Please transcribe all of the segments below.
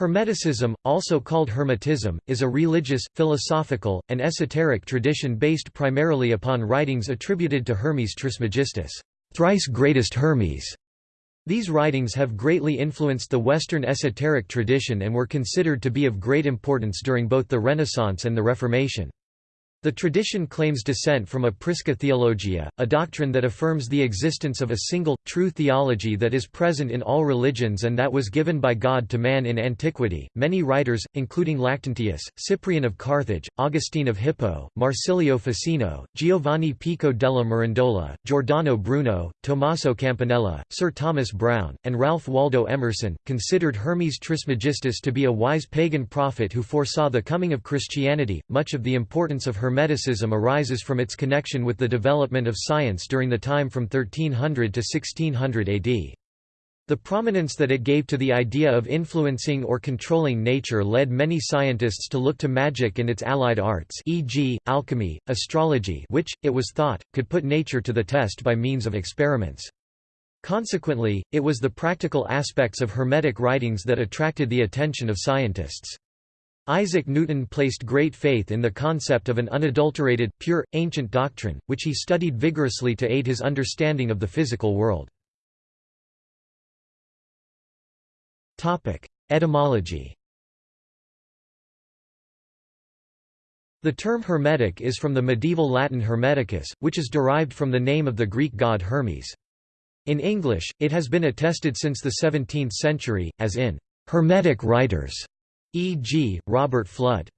Hermeticism, also called Hermetism, is a religious, philosophical, and esoteric tradition based primarily upon writings attributed to Hermes Trismegistus, thrice greatest Hermes. These writings have greatly influenced the Western esoteric tradition and were considered to be of great importance during both the Renaissance and the Reformation. The tradition claims descent from a Prisca theologia, a doctrine that affirms the existence of a single, true theology that is present in all religions and that was given by God to man in antiquity. Many writers, including Lactantius, Cyprian of Carthage, Augustine of Hippo, Marsilio Ficino, Giovanni Pico della Mirandola, Giordano Bruno, Tommaso Campanella, Sir Thomas Browne, and Ralph Waldo Emerson, considered Hermes Trismegistus to be a wise pagan prophet who foresaw the coming of Christianity. Much of the importance of Hermeticism arises from its connection with the development of science during the time from 1300 to 1600 AD. The prominence that it gave to the idea of influencing or controlling nature led many scientists to look to magic and its allied arts e.g., alchemy, astrology which, it was thought, could put nature to the test by means of experiments. Consequently, it was the practical aspects of Hermetic writings that attracted the attention of scientists. Isaac Newton placed great faith in the concept of an unadulterated, pure, ancient doctrine, which he studied vigorously to aid his understanding of the physical world. Etymology The term Hermetic is from the medieval Latin Hermeticus, which is derived from the name of the Greek god Hermes. In English, it has been attested since the 17th century, as in Hermetic writers e.g., Robert Fludd.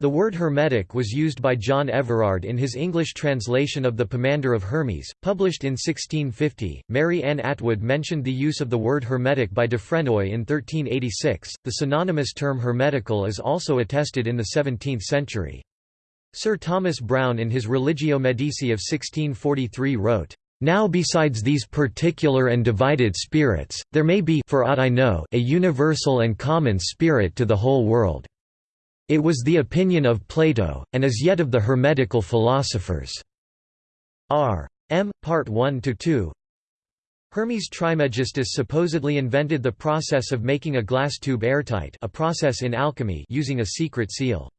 The word Hermetic was used by John Everard in his English translation of The Pomander of Hermes, published in 1650. Mary Ann Atwood mentioned the use of the word Hermetic by Dufresnoy in 1386. The synonymous term Hermetical is also attested in the 17th century. Sir Thomas Browne in his Religio Medici of 1643 wrote, now besides these particular and divided spirits, there may be for aught I know a universal and common spirit to the whole world. It was the opinion of Plato, and as yet of the Hermetical philosophers. R. M. Part 1–2 Hermes Trismegistus supposedly invented the process of making a glass tube airtight a process in alchemy using a secret seal.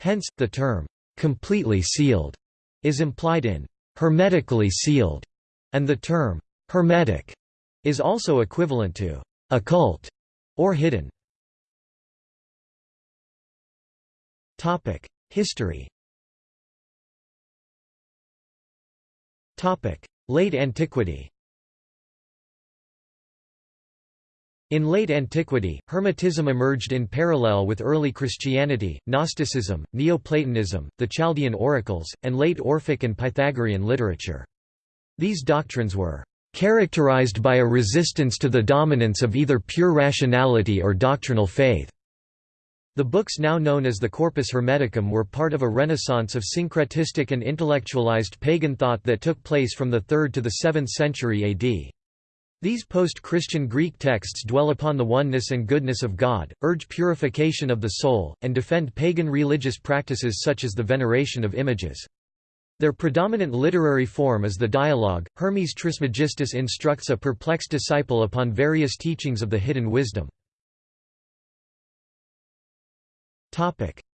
Hence, the term, "'completely sealed' is implied in "'hermetically sealed' and the term hermetic is also equivalent to occult or hidden. History. Topic: Late Antiquity. In late antiquity, Hermetism emerged in parallel with early Christianity, Gnosticism, Neoplatonism, the Chaldean oracles, and late Orphic and Pythagorean literature. These doctrines were characterized by a resistance to the dominance of either pure rationality or doctrinal faith. The books now known as the Corpus Hermeticum were part of a renaissance of syncretistic and intellectualized pagan thought that took place from the 3rd to the 7th century AD. These post-Christian Greek texts dwell upon the oneness and goodness of God, urge purification of the soul, and defend pagan religious practices such as the veneration of images. Their predominant literary form is the dialogue. Hermes Trismegistus instructs a perplexed disciple upon various teachings of the hidden wisdom.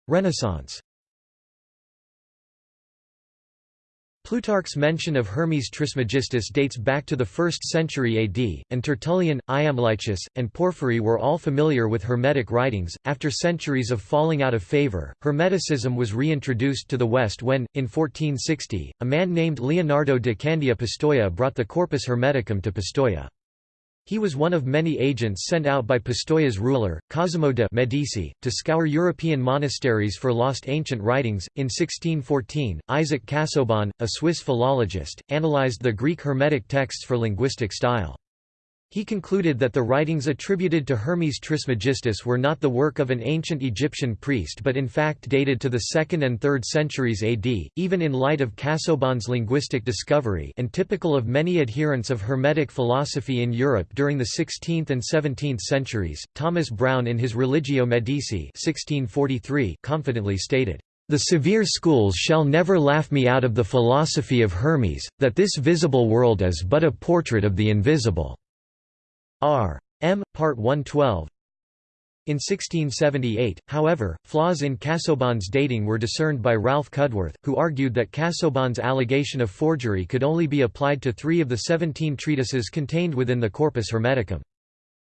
Renaissance Plutarch's mention of Hermes Trismegistus dates back to the 1st century AD, and Tertullian, Iamblichus, and Porphyry were all familiar with Hermetic writings. After centuries of falling out of favor, Hermeticism was reintroduced to the West when, in 1460, a man named Leonardo de Candia Pistoia brought the Corpus Hermeticum to Pistoia. He was one of many agents sent out by Pistoia's ruler, Cosimo de' Medici, to scour European monasteries for lost ancient writings. In 1614, Isaac Casaubon, a Swiss philologist, analyzed the Greek Hermetic texts for linguistic style. He concluded that the writings attributed to Hermes Trismegistus were not the work of an ancient Egyptian priest but in fact dated to the 2nd and 3rd centuries AD, even in light of Casaubon's linguistic discovery and typical of many adherents of Hermetic philosophy in Europe during the 16th and 17th centuries. Thomas Browne in his Religio Medici 1643 confidently stated, the severe schools shall never laugh me out of the philosophy of Hermes, that this visible world is but a portrait of the invisible. R. M. Part 112 In 1678, however, flaws in Casaubon's dating were discerned by Ralph Cudworth, who argued that Casaubon's allegation of forgery could only be applied to three of the seventeen treatises contained within the Corpus Hermeticum.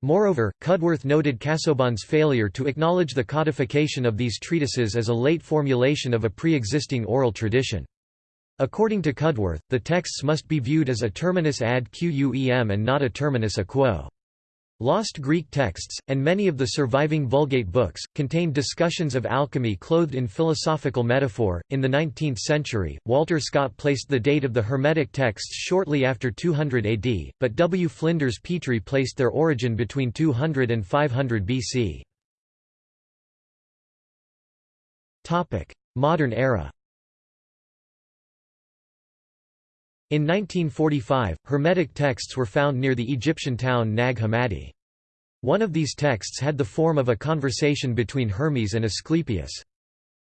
Moreover, Cudworth noted Casaubon's failure to acknowledge the codification of these treatises as a late formulation of a pre-existing oral tradition. According to Cudworth, the texts must be viewed as a terminus ad quem and not a terminus a quo. Lost Greek texts, and many of the surviving Vulgate books, contain discussions of alchemy clothed in philosophical metaphor. In the 19th century, Walter Scott placed the date of the Hermetic texts shortly after 200 AD, but W. Flinders Petrie placed their origin between 200 and 500 BC. Modern era In 1945, Hermetic texts were found near the Egyptian town Nag Hammadi. One of these texts had the form of a conversation between Hermes and Asclepius.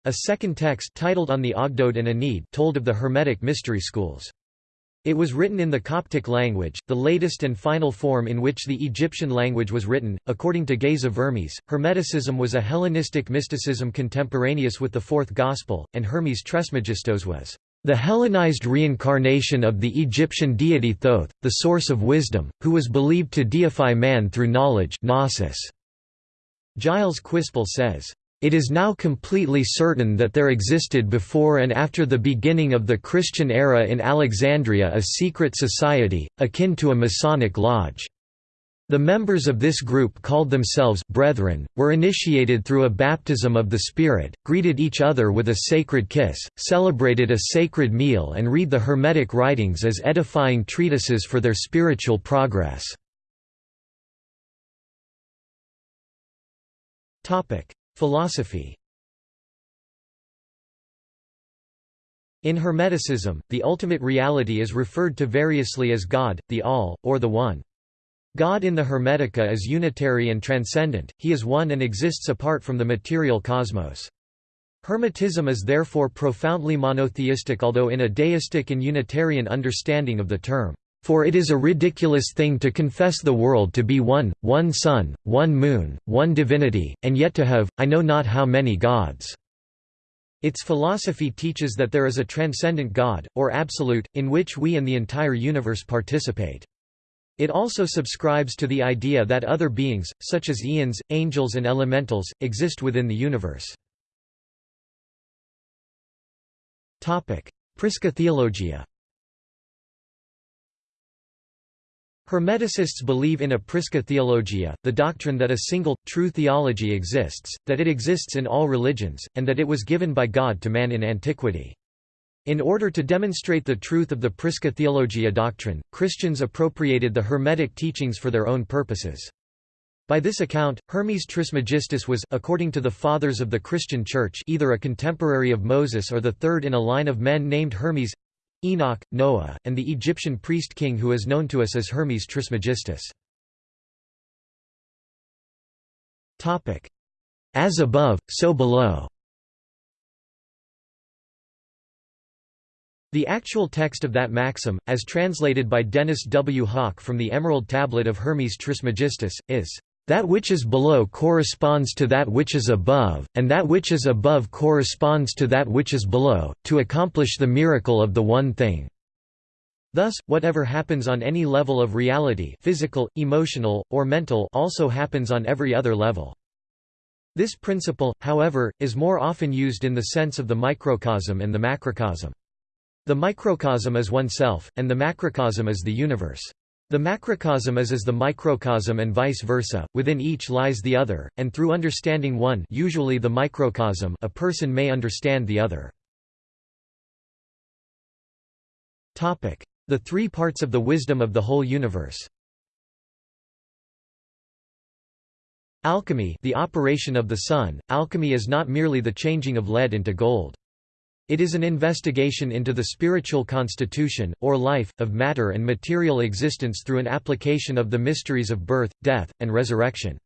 A second text titled On the Ogdoad and Ennead told of the Hermetic mystery schools. It was written in the Coptic language, the latest and final form in which the Egyptian language was written. According to Geza Vermes, Hermeticism was a Hellenistic mysticism contemporaneous with the Fourth Gospel, and Hermes Trismegistos was the Hellenized reincarnation of the Egyptian deity Thoth, the source of wisdom, who was believed to deify man through knowledge gnosis. Gilles Quispel says, "...it is now completely certain that there existed before and after the beginning of the Christian era in Alexandria a secret society, akin to a Masonic lodge." The members of this group called themselves brethren, were initiated through a baptism of the Spirit, greeted each other with a sacred kiss, celebrated a sacred meal and read the Hermetic writings as edifying treatises for their spiritual progress. Philosophy In Hermeticism, the ultimate reality is referred to variously as God, the All, or the One. God in the Hermetica is unitary and transcendent, he is one and exists apart from the material cosmos. Hermetism is therefore profoundly monotheistic although in a deistic and Unitarian understanding of the term. For it is a ridiculous thing to confess the world to be one, one sun, one moon, one divinity, and yet to have, I know not how many gods." Its philosophy teaches that there is a transcendent God, or absolute, in which we and the entire universe participate. It also subscribes to the idea that other beings, such as eons, angels and elementals, exist within the universe. Prisca Theologia Hermeticists believe in a Prisca Theologia, the doctrine that a single, true theology exists, that it exists in all religions, and that it was given by God to man in antiquity. In order to demonstrate the truth of the Prisca Theologia doctrine, Christians appropriated the Hermetic teachings for their own purposes. By this account, Hermes Trismegistus was according to the Fathers of the Christian Church either a contemporary of Moses or the third in a line of men named Hermes Enoch, Noah, and the Egyptian priest-king who is known to us as Hermes Trismegistus. As above, so below The actual text of that maxim, as translated by Dennis W. Hauck from the Emerald Tablet of Hermes Trismegistus, is, "...that which is below corresponds to that which is above, and that which is above corresponds to that which is below, to accomplish the miracle of the one thing." Thus, whatever happens on any level of reality physical, emotional, or mental also happens on every other level. This principle, however, is more often used in the sense of the microcosm and the macrocosm. The microcosm is oneself, and the macrocosm is the universe. The macrocosm is as the microcosm and vice versa, within each lies the other, and through understanding one usually the microcosm a person may understand the other. The three parts of the wisdom of the whole universe Alchemy the operation of the sun, alchemy is not merely the changing of lead into gold. It is an investigation into the spiritual constitution, or life, of matter and material existence through an application of the mysteries of birth, death, and resurrection.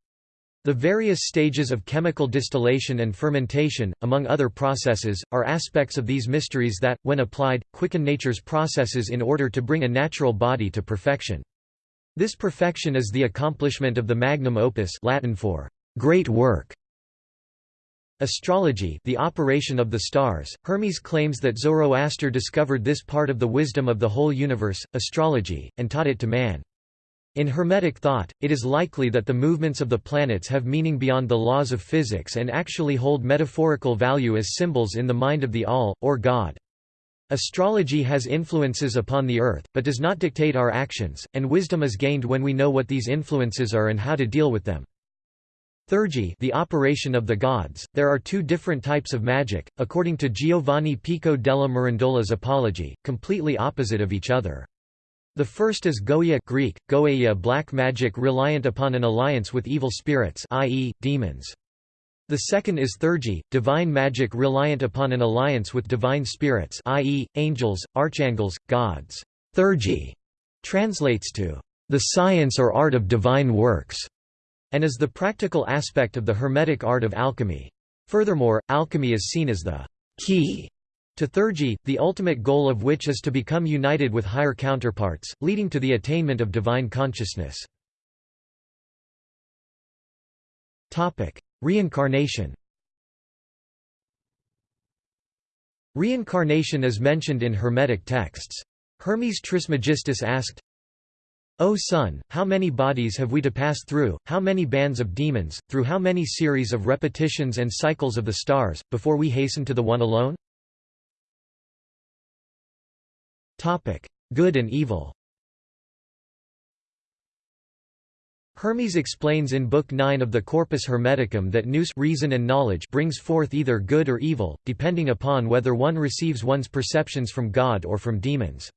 The various stages of chemical distillation and fermentation, among other processes, are aspects of these mysteries that, when applied, quicken nature's processes in order to bring a natural body to perfection. This perfection is the accomplishment of the magnum opus Latin for great work. Astrology the operation of the stars, Hermes claims that Zoroaster discovered this part of the wisdom of the whole universe, astrology, and taught it to man. In Hermetic thought, it is likely that the movements of the planets have meaning beyond the laws of physics and actually hold metaphorical value as symbols in the mind of the All, or God. Astrology has influences upon the earth, but does not dictate our actions, and wisdom is gained when we know what these influences are and how to deal with them. Theurgy the operation of the gods. There are two different types of magic, according to Giovanni Pico della Mirandola's Apology, completely opposite of each other. The first is Goetia Greek, Goeia black magic reliant upon an alliance with evil spirits i.e., demons. The second is Theurgy, divine magic reliant upon an alliance with divine spirits i.e., angels, archangels, gods. Theurgy translates to the science or art of divine works, and is the practical aspect of the Hermetic art of alchemy. Furthermore, alchemy is seen as the key to Theurgy, the ultimate goal of which is to become united with higher counterparts, leading to the attainment of divine consciousness. Reincarnation Reincarnation is mentioned in Hermetic texts. Hermes Trismegistus asked, O Sun, how many bodies have we to pass through, how many bands of demons, through how many series of repetitions and cycles of the stars, before we hasten to the One alone? Good and evil Hermes explains in Book 9 of the Corpus Hermeticum that nous reason and knowledge brings forth either good or evil, depending upon whether one receives one's perceptions from God or from demons.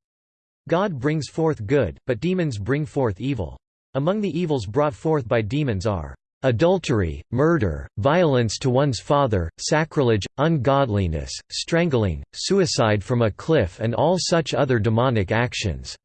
God brings forth good, but demons bring forth evil. Among the evils brought forth by demons are adultery, murder, violence to one's father, sacrilege, ungodliness, strangling, suicide from a cliff and all such other demonic actions."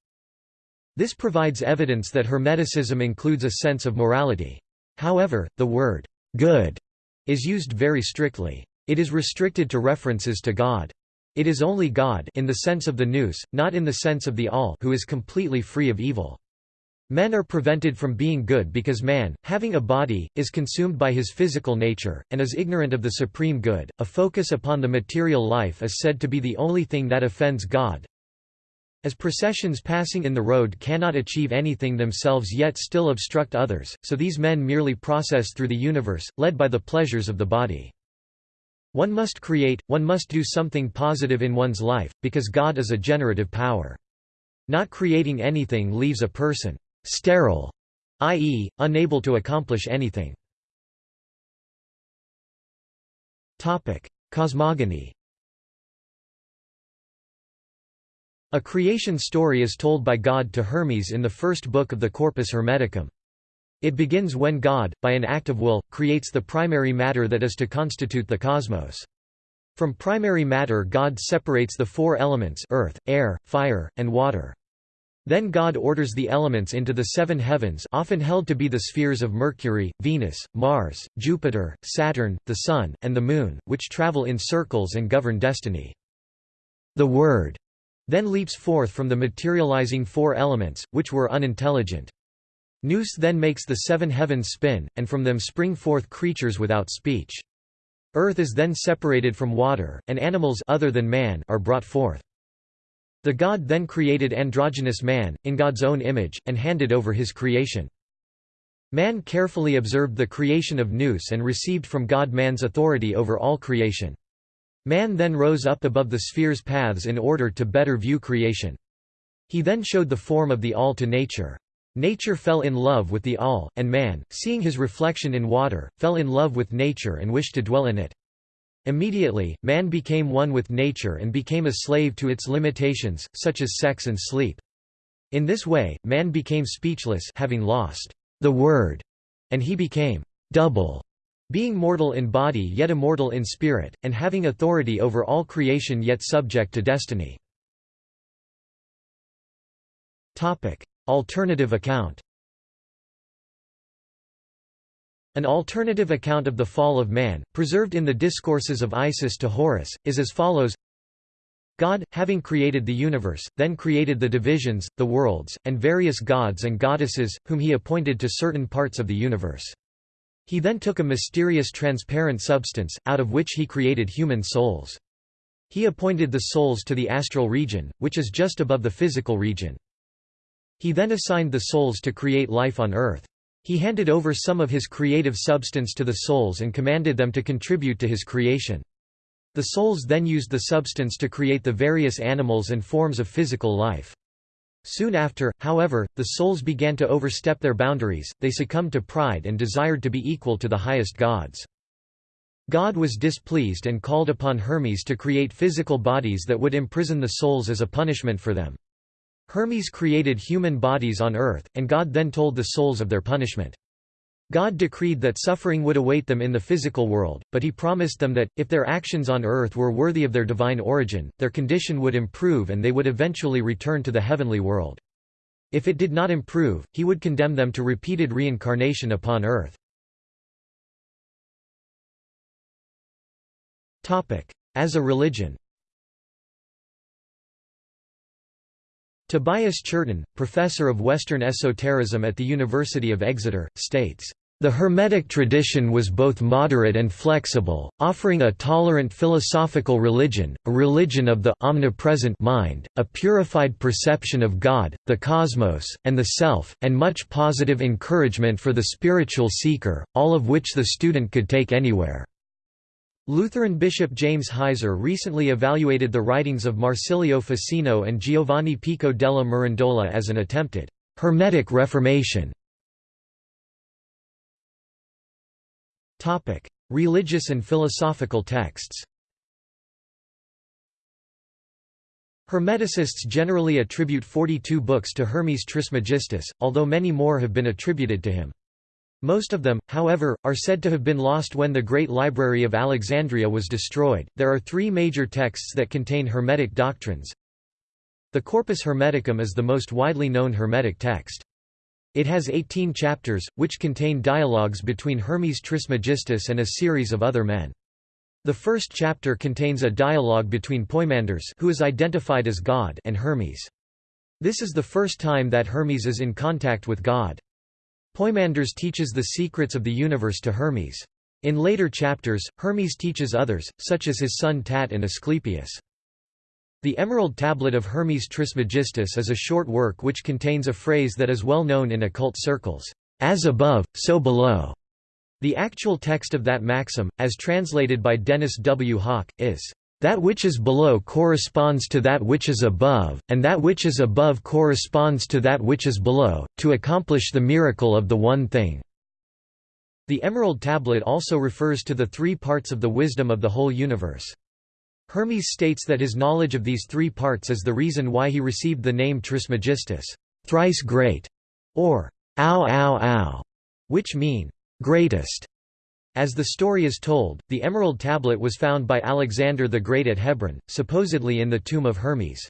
This provides evidence that Hermeticism includes a sense of morality. However, the word, "'good' is used very strictly. It is restricted to references to God. It is only God in the sense of the nous, not in the sense of the all who is completely free of evil. Men are prevented from being good because man, having a body, is consumed by his physical nature, and is ignorant of the supreme good. A focus upon the material life is said to be the only thing that offends God. As processions passing in the road cannot achieve anything themselves yet still obstruct others, so these men merely process through the universe, led by the pleasures of the body. One must create, one must do something positive in one's life, because God is a generative power. Not creating anything leaves a person sterile, i.e., unable to accomplish anything. Cosmogony A creation story is told by God to Hermes in the first book of the Corpus Hermeticum. It begins when God, by an act of will, creates the primary matter that is to constitute the cosmos. From primary matter God separates the four elements earth, air, fire, and water. Then God orders the elements into the seven heavens often held to be the spheres of Mercury, Venus, Mars, Jupiter, Saturn, the Sun, and the Moon, which travel in circles and govern destiny. The Word then leaps forth from the materializing four elements, which were unintelligent. Nous then makes the seven heavens spin, and from them spring forth creatures without speech. Earth is then separated from water, and animals other than man are brought forth. The god then created androgynous man, in God's own image, and handed over his creation. Man carefully observed the creation of Nous and received from God man's authority over all creation. Man then rose up above the sphere's paths in order to better view creation. He then showed the form of the All to nature. Nature fell in love with the All, and man, seeing his reflection in water, fell in love with nature and wished to dwell in it. Immediately, man became one with nature and became a slave to its limitations, such as sex and sleep. In this way, man became speechless having lost the word, and he became double, being mortal in body yet immortal in spirit, and having authority over all creation yet subject to destiny. Alternative account An alternative account of the fall of man, preserved in the Discourses of Isis to Horus, is as follows God, having created the universe, then created the divisions, the worlds, and various gods and goddesses, whom he appointed to certain parts of the universe. He then took a mysterious transparent substance, out of which he created human souls. He appointed the souls to the astral region, which is just above the physical region. He then assigned the souls to create life on earth. He handed over some of his creative substance to the souls and commanded them to contribute to his creation. The souls then used the substance to create the various animals and forms of physical life. Soon after, however, the souls began to overstep their boundaries, they succumbed to pride and desired to be equal to the highest gods. God was displeased and called upon Hermes to create physical bodies that would imprison the souls as a punishment for them. Hermes created human bodies on earth, and God then told the souls of their punishment. God decreed that suffering would await them in the physical world, but he promised them that, if their actions on earth were worthy of their divine origin, their condition would improve and they would eventually return to the heavenly world. If it did not improve, he would condemn them to repeated reincarnation upon earth. As a religion Tobias Churton, professor of Western esotericism at the University of Exeter, states, the Hermetic tradition was both moderate and flexible, offering a tolerant philosophical religion, a religion of the omnipresent mind, a purified perception of God, the cosmos, and the self, and much positive encouragement for the spiritual seeker, all of which the student could take anywhere. Lutheran Bishop James Heiser recently evaluated the writings of Marsilio Ficino and Giovanni Pico della Mirandola as an attempted Hermetic Reformation. Religious and philosophical texts Hermeticists generally attribute 42 books to Hermes Trismegistus, although many more have been attributed to him. Most of them, however, are said to have been lost when the Great Library of Alexandria was destroyed. There are three major texts that contain Hermetic doctrines. The Corpus Hermeticum is the most widely known Hermetic text. It has 18 chapters, which contain dialogues between Hermes Trismegistus and a series of other men. The first chapter contains a dialogue between Poimandres who is identified as God and Hermes. This is the first time that Hermes is in contact with God. Poimandres teaches the secrets of the universe to Hermes. In later chapters, Hermes teaches others, such as his son Tat and Asclepius. The Emerald Tablet of Hermes Trismegistus is a short work which contains a phrase that is well known in occult circles, "'As above, so below'". The actual text of that maxim, as translated by Dennis W. Hauck, is, "'That which is below corresponds to that which is above, and that which is above corresponds to that which is below, to accomplish the miracle of the one thing." The Emerald Tablet also refers to the three parts of the wisdom of the whole universe. Hermes states that his knowledge of these three parts is the reason why he received the name Trismegistus, thrice great, or ow ow ow, which mean greatest. As the story is told, the Emerald Tablet was found by Alexander the Great at Hebron, supposedly in the tomb of Hermes.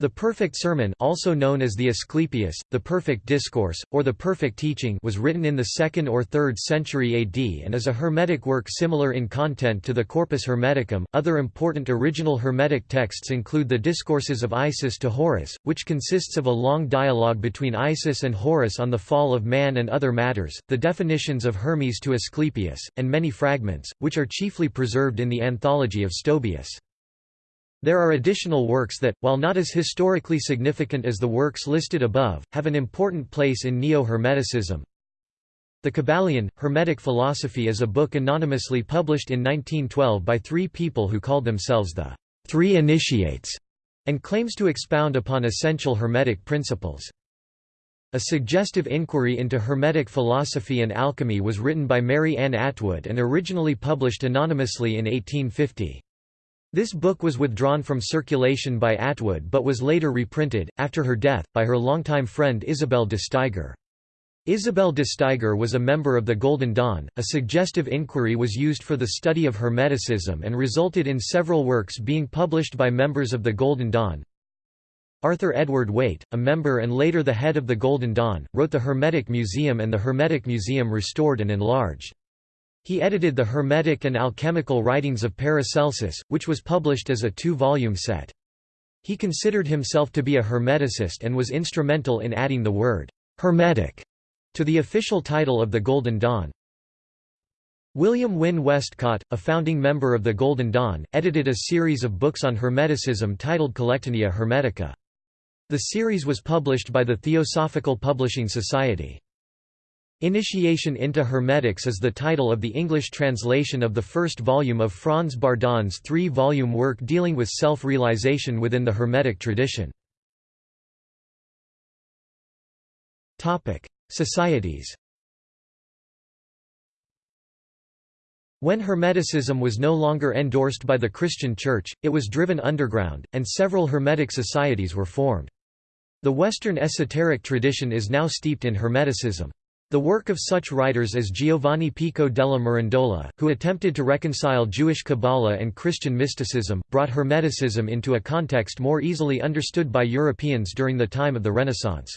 The Perfect Sermon also known as the Asclepius, the Perfect Discourse, or the Perfect Teaching was written in the 2nd or 3rd century AD and is a Hermetic work similar in content to the Corpus Hermeticum. Other important original Hermetic texts include the Discourses of Isis to Horus, which consists of a long dialogue between Isis and Horus on the fall of man and other matters, the definitions of Hermes to Asclepius, and many fragments, which are chiefly preserved in the Anthology of Stobaeus. There are additional works that, while not as historically significant as the works listed above, have an important place in Neo-Hermeticism. The Kybalion, Hermetic Philosophy is a book anonymously published in 1912 by three people who called themselves the Three Initiates, and claims to expound upon essential Hermetic principles. A suggestive inquiry into Hermetic philosophy and alchemy was written by Mary Ann Atwood and originally published anonymously in 1850. This book was withdrawn from circulation by Atwood but was later reprinted, after her death, by her longtime friend Isabel de Steiger. Isabel de Steiger was a member of the Golden Dawn. A suggestive inquiry was used for the study of Hermeticism and resulted in several works being published by members of the Golden Dawn. Arthur Edward Waite, a member and later the head of the Golden Dawn, wrote the Hermetic Museum and the Hermetic Museum Restored and Enlarged. He edited the Hermetic and Alchemical Writings of Paracelsus, which was published as a two-volume set. He considered himself to be a Hermeticist and was instrumental in adding the word «Hermetic» to the official title of the Golden Dawn. William Wynn Westcott, a founding member of the Golden Dawn, edited a series of books on Hermeticism titled Collectanea Hermetica. The series was published by the Theosophical Publishing Society. Initiation into Hermetics is the title of the English translation of the first volume of Franz Bardon's three-volume work dealing with self-realization within the Hermetic tradition. Societies When Hermeticism was no longer endorsed by the Christian Church, it was driven underground, and several Hermetic societies were formed. The Western esoteric tradition is now steeped in Hermeticism. The work of such writers as Giovanni Pico della Mirandola, who attempted to reconcile Jewish Kabbalah and Christian mysticism, brought Hermeticism into a context more easily understood by Europeans during the time of the Renaissance.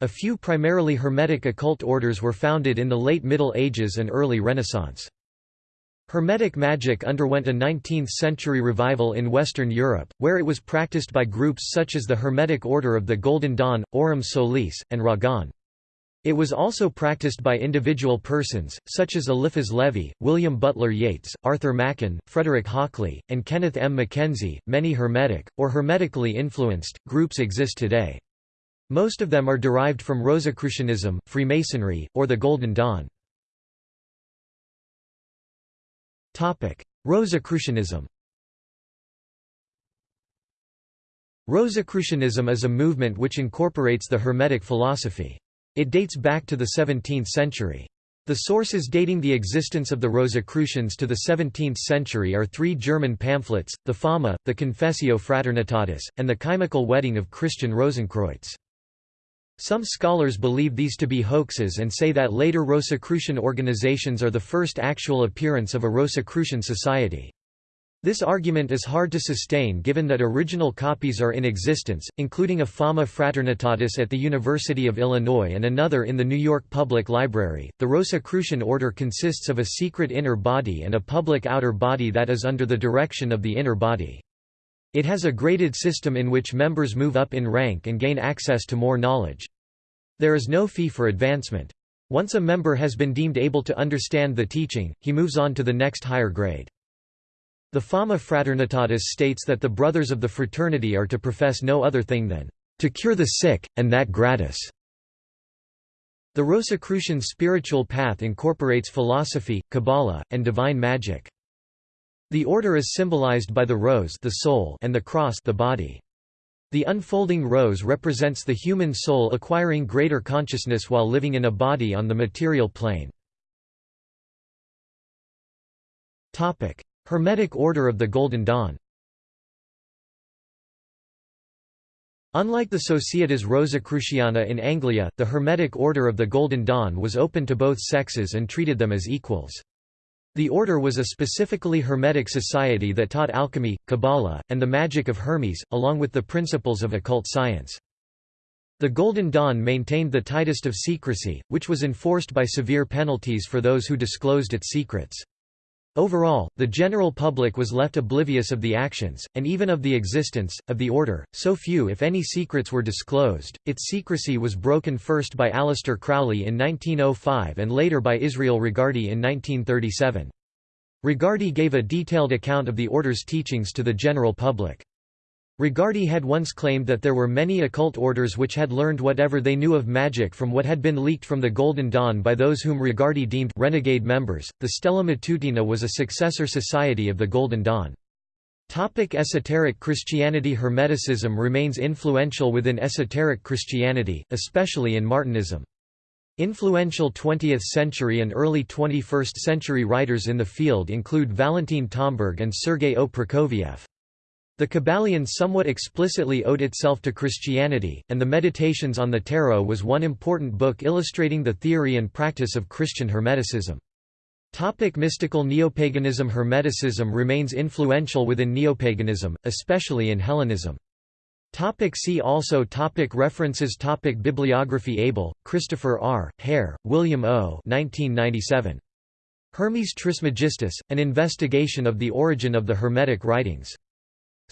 A few primarily Hermetic occult orders were founded in the late Middle Ages and early Renaissance. Hermetic magic underwent a 19th-century revival in Western Europe, where it was practiced by groups such as the Hermetic Order of the Golden Dawn, Aurum Solis, and Ragon. It was also practiced by individual persons, such as Eliphas Levi, William Butler Yeats, Arthur Machen, Frederick Hockley, and Kenneth M. Mackenzie. Many Hermetic, or Hermetically influenced, groups exist today. Most of them are derived from Rosicrucianism, Freemasonry, or the Golden Dawn. Rosicrucianism Rosicrucianism is a movement which incorporates the Hermetic philosophy. It dates back to the 17th century. The sources dating the existence of the Rosicrucians to the 17th century are three German pamphlets, the Fama, the Confessio Fraternitatis, and the Chymical Wedding of Christian Rosenkreutz. Some scholars believe these to be hoaxes and say that later Rosicrucian organizations are the first actual appearance of a Rosicrucian society. This argument is hard to sustain given that original copies are in existence, including a Fama Fraternitatis at the University of Illinois and another in the New York Public Library. The Rosicrucian order consists of a secret inner body and a public outer body that is under the direction of the inner body. It has a graded system in which members move up in rank and gain access to more knowledge. There is no fee for advancement. Once a member has been deemed able to understand the teaching, he moves on to the next higher grade. The Fama Fraternitatis states that the brothers of the fraternity are to profess no other thing than to cure the sick, and that gratis. The Rosicrucian spiritual path incorporates philosophy, Kabbalah, and divine magic. The order is symbolized by the rose the soul and the cross the body. The unfolding rose represents the human soul acquiring greater consciousness while living in a body on the material plane. Hermetic Order of the Golden Dawn Unlike the Societas Rosicruciana in Anglia, the Hermetic Order of the Golden Dawn was open to both sexes and treated them as equals. The order was a specifically Hermetic society that taught alchemy, Kabbalah, and the magic of Hermes, along with the principles of occult science. The Golden Dawn maintained the tightest of secrecy, which was enforced by severe penalties for those who disclosed its secrets. Overall, the general public was left oblivious of the actions, and even of the existence, of the order, so few if any secrets were disclosed. Its secrecy was broken first by Aleister Crowley in 1905 and later by Israel Regardie in 1937. Regardie gave a detailed account of the order's teachings to the general public. Regardie had once claimed that there were many occult orders which had learned whatever they knew of magic from what had been leaked from the Golden Dawn by those whom Regardie deemed renegade members. The Stella Matutina was a successor society of the Golden Dawn. Topic esoteric Christianity Hermeticism remains influential within esoteric Christianity, especially in Martinism. Influential 20th-century and early 21st-century writers in the field include Valentin Tomberg and Sergei O. Prokofieff. The Kybalion somewhat explicitly owed itself to Christianity, and the Meditations on the Tarot was one important book illustrating the theory and practice of Christian Hermeticism. Topic mystical Neopaganism Hermeticism remains influential within neopaganism, especially in Hellenism. Topic see also topic References topic Bibliography Abel, Christopher R., Hare, William O. 1997. Hermes Trismegistus, An Investigation of the Origin of the Hermetic Writings.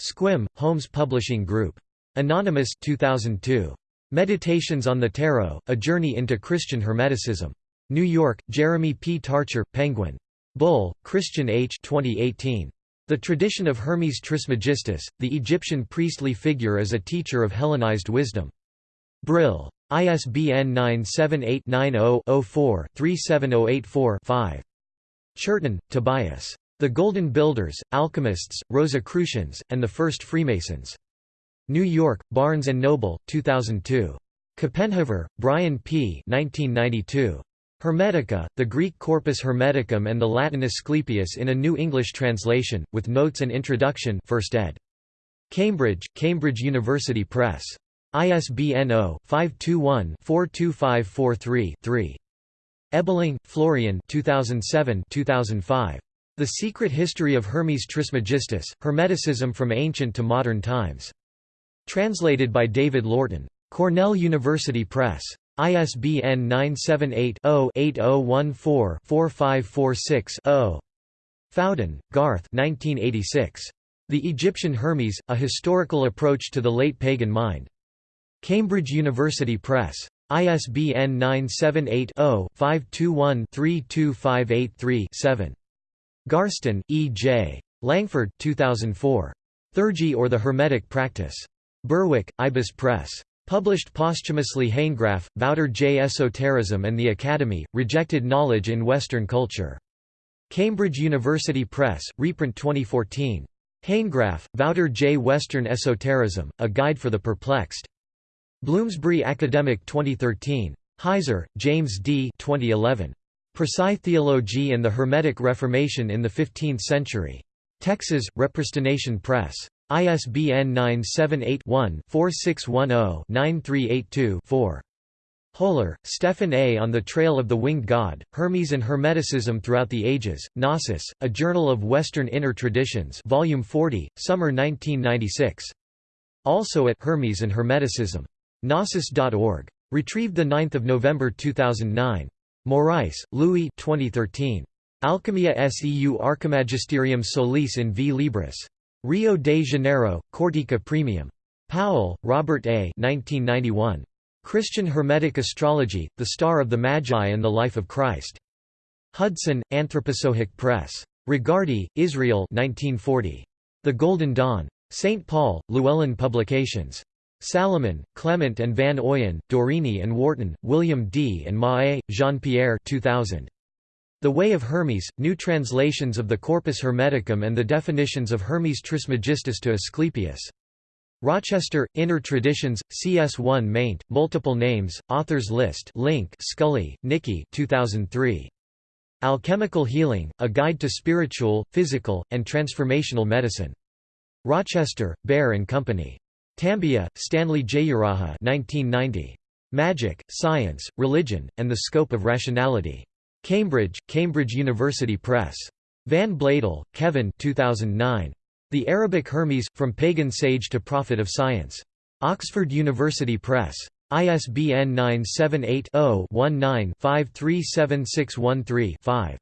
Sequim, Holmes Publishing Group. Anonymous 2002. Meditations on the Tarot, A Journey into Christian Hermeticism. New York, Jeremy P. Tarcher, Penguin. Bull, Christian H. 2018. The Tradition of Hermes Trismegistus, the Egyptian priestly figure as a teacher of Hellenized wisdom. Brill. ISBN 978-90-04-37084-5. Churton, Tobias. The Golden Builders, Alchemists, Rosicrucians, and the First Freemasons. New York, Barnes & Noble, 2002. Copenhaver, Brian P. 1992. Hermetica, the Greek Corpus Hermeticum and the Latin Asclepius in a New English translation, with notes and introduction 1st ed. Cambridge, Cambridge University Press. ISBN 0-521-42543-3. Ebeling, Florian 2007-2005. The Secret History of Hermes Trismegistus, Hermeticism from Ancient to Modern Times. Translated by David Lorton. Cornell University Press. ISBN 978-0-8014-4546-0. Fowden, Garth The Egyptian Hermes, A Historical Approach to the Late Pagan Mind. Cambridge University Press. ISBN 978 0 521 32583 Garstin, E. J. Langford 2004. Theurgy or the Hermetic Practice. Berwick, Ibis Press. Published posthumously Hanegraaff, Wouter J. Esotericism and the Academy, Rejected Knowledge in Western Culture. Cambridge University Press, reprint 2014. Hanegraaff, Wouter J. Western Esotericism, A Guide for the Perplexed. Bloomsbury Academic 2013. Heiser, James D. 2011. Prisci Theologi and the Hermetic Reformation in the Fifteenth Century. Texas, Repristination Press. ISBN 978-1-4610-9382-4. Hoeller, Stephan A. On the Trail of the Winged God, Hermes and Hermeticism Throughout the Ages, Gnosis, A Journal of Western Inner Traditions Volume 40, Summer 1996. Also at Hermes and Hermeticism. Gnosis.org. Retrieved 9 November 2009. Morais, Louis 2013. Alchemia seu Archimagisterium solis in v libris. Rio de Janeiro, Cortica Premium. Powell, Robert A. 1991. Christian Hermetic Astrology, The Star of the Magi and the Life of Christ. Hudson, Anthroposophic Press. Regardie, Israel 1940. The Golden Dawn. St. Paul, Llewellyn Publications. Salaman, Clement and Van Oyen, Dorine and Wharton, William D. and Mahé, Jean-Pierre 2000. The Way of Hermes, New Translations of the Corpus Hermeticum and the Definitions of Hermes Trismegistus to Asclepius. Rochester, Inner Traditions, CS1 maint, Multiple Names, Authors List link Scully, Nikki 2003. Alchemical Healing, A Guide to Spiritual, Physical, and Transformational Medicine. Rochester, Bear and Company. Tambiah, Stanley Jeyaraja 1990. Magic, Science, Religion, and the Scope of Rationality. Cambridge, Cambridge University Press. Van Bladel, Kevin 2009. The Arabic Hermes, From Pagan Sage to Prophet of Science. Oxford University Press. ISBN 978-0-19-537613-5.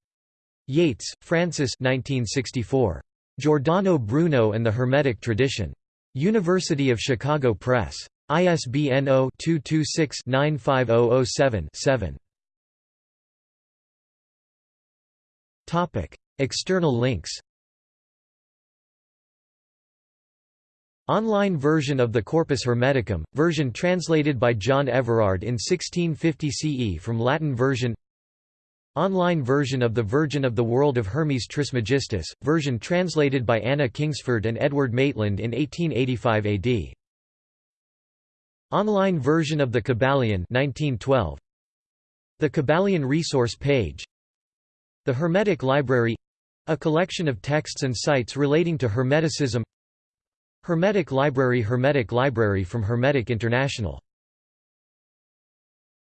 Yates, Frances 1964. Giordano Bruno and the Hermetic Tradition. University of Chicago Press. ISBN 0-226-95007-7. Topic: External links Online version of the Corpus Hermeticum, version translated by John Everard in 1650 CE from Latin version Online version of the Virgin of the World of Hermes Trismegistus, version translated by Anna Kingsford and Edward Maitland in 1885 AD. Online version of the Kybalion 1912. The Kybalion resource page The Hermetic Library a collection of texts and sites relating to Hermeticism Hermetic Library Hermetic Library from Hermetic International